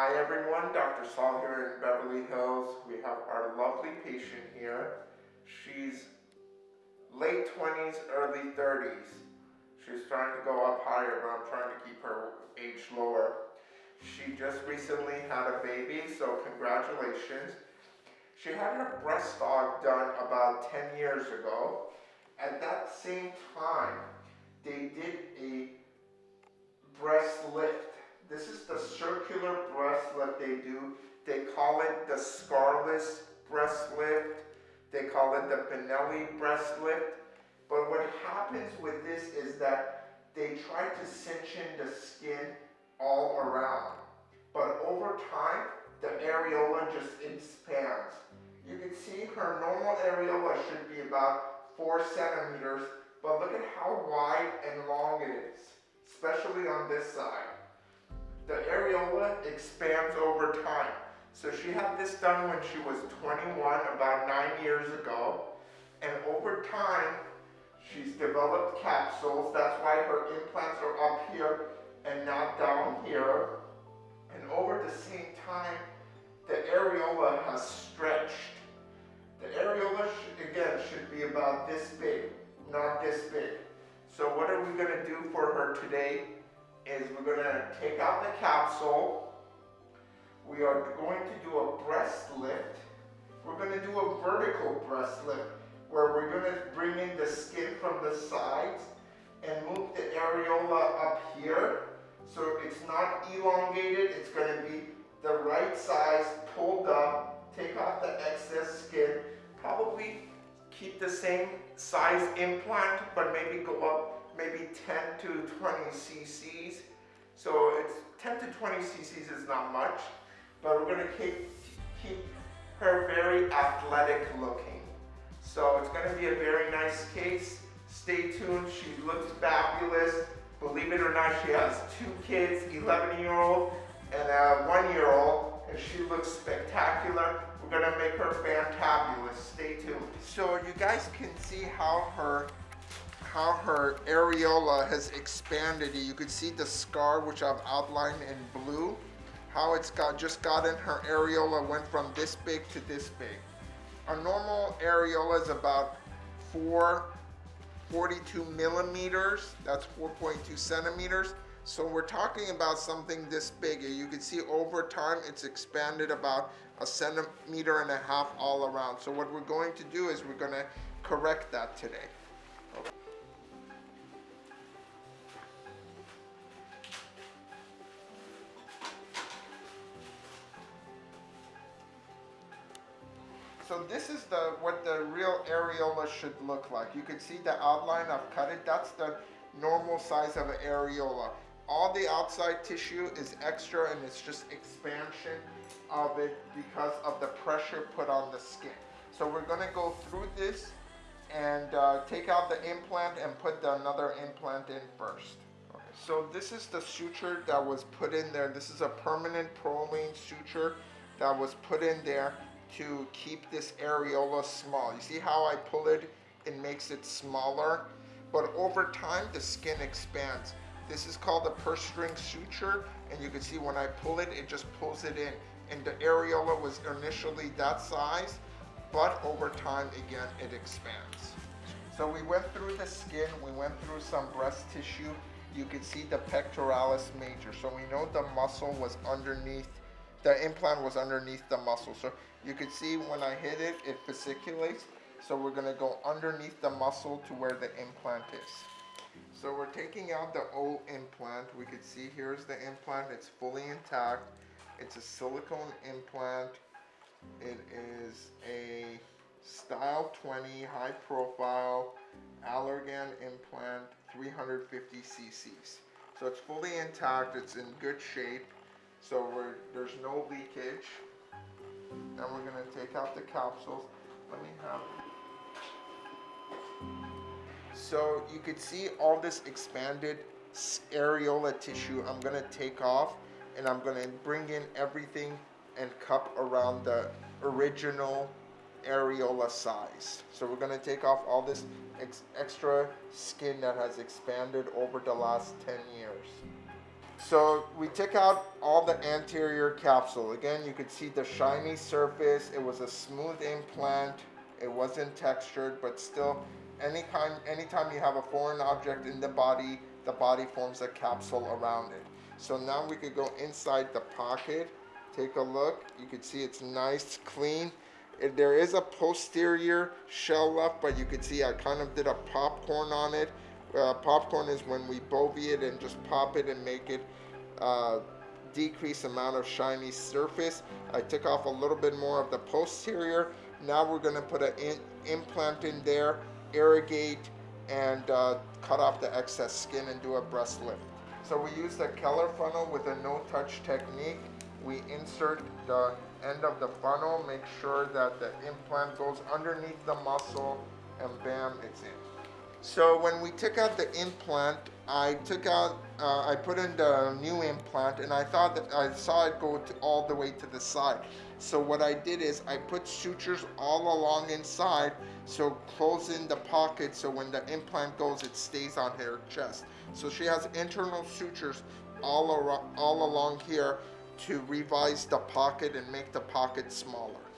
Hi everyone, Dr. Saul here in Beverly Hills. We have our lovely patient here. She's late 20s, early 30s. She's trying to go up higher, but I'm trying to keep her age lower. She just recently had a baby, so congratulations. She had her breast aug done about 10 years ago. At that same time, they did a breast lift this is the circular breast lift they do. They call it the scarless breast lift. They call it the Benelli breast lift. But what happens with this is that they try to cinch in the skin all around. But over time, the areola just expands. You can see her normal areola should be about four centimeters, but look at how wide and long it is, especially on this side areola expands over time. So she had this done when she was 21, about nine years ago. And over time, she's developed capsules. That's why her implants are up here and not down here. And over the same time, the areola has stretched. The areola, should, again, should be about this big, not this big. So what are we gonna do for her today? Is we're going to take out the capsule. We are going to do a breast lift. We're going to do a vertical breast lift where we're going to bring in the skin from the sides and move the areola up here. So it's not elongated, it's going to be the right size, pulled up, take off the excess skin, probably keep the same size implant, but maybe go up maybe 10 to 20 cc's. So it's 10 to 20 cc's is not much, but we're gonna keep, keep her very athletic looking. So it's gonna be a very nice case. Stay tuned, she looks fabulous. Believe it or not, she has two kids, 11 year old and a one year old, and she looks spectacular. We're gonna make her fantabulous, stay tuned. So you guys can see how her how her areola has expanded. You can see the scar which I've outlined in blue, how it's got just gotten her areola went from this big to this big. A normal areola is about 4, 42 millimeters, that's 4.2 centimeters. So we're talking about something this big. You can see over time it's expanded about a centimeter and a half all around. So what we're going to do is we're going to correct that today. So this is the what the real areola should look like. You can see the outline, I've cut it. That's the normal size of an areola. All the outside tissue is extra and it's just expansion of it because of the pressure put on the skin. So we're gonna go through this and uh, take out the implant and put the another implant in first. Okay. So this is the suture that was put in there. This is a permanent Prolene suture that was put in there to keep this areola small. You see how I pull it, it makes it smaller, but over time the skin expands. This is called the purse string suture, and you can see when I pull it, it just pulls it in. And the areola was initially that size, but over time, again, it expands. So we went through the skin, we went through some breast tissue. You can see the pectoralis major. So we know the muscle was underneath, the implant was underneath the muscle. So you can see when I hit it, it fasciculates. So we're gonna go underneath the muscle to where the implant is. So we're taking out the old implant. We can see here's the implant. It's fully intact. It's a silicone implant. It is a Style 20 high profile Allergan implant 350 cc's. So it's fully intact. It's in good shape. So there's no leakage. Now we're going to take out the capsules. Let me have So you could see all this expanded areola tissue I'm going to take off and I'm going to bring in everything and cup around the original areola size. So we're going to take off all this ex extra skin that has expanded over the last 10 years. So we took out all the anterior capsule. Again, you could see the shiny surface. It was a smooth implant. It wasn't textured, but still, anytime, anytime you have a foreign object in the body, the body forms a capsule around it. So now we could go inside the pocket, take a look. You can see it's nice, clean. It, there is a posterior shell left, but you can see I kind of did a popcorn on it. Uh, popcorn is when we bovie it and just pop it and make it uh, decrease amount of shiny surface. I took off a little bit more of the posterior. Now we're gonna put an in, implant in there, irrigate, and uh, cut off the excess skin and do a breast lift. So we use the Keller funnel with a no-touch technique. We insert the end of the funnel, make sure that the implant goes underneath the muscle, and bam, it's in. So when we took out the implant, I took out, uh, I put in the new implant, and I thought that I saw it go all the way to the side. So what I did is I put sutures all along inside, so close in the pocket, so when the implant goes, it stays on her chest. So she has internal sutures all around, all along here to revise the pocket and make the pocket smaller.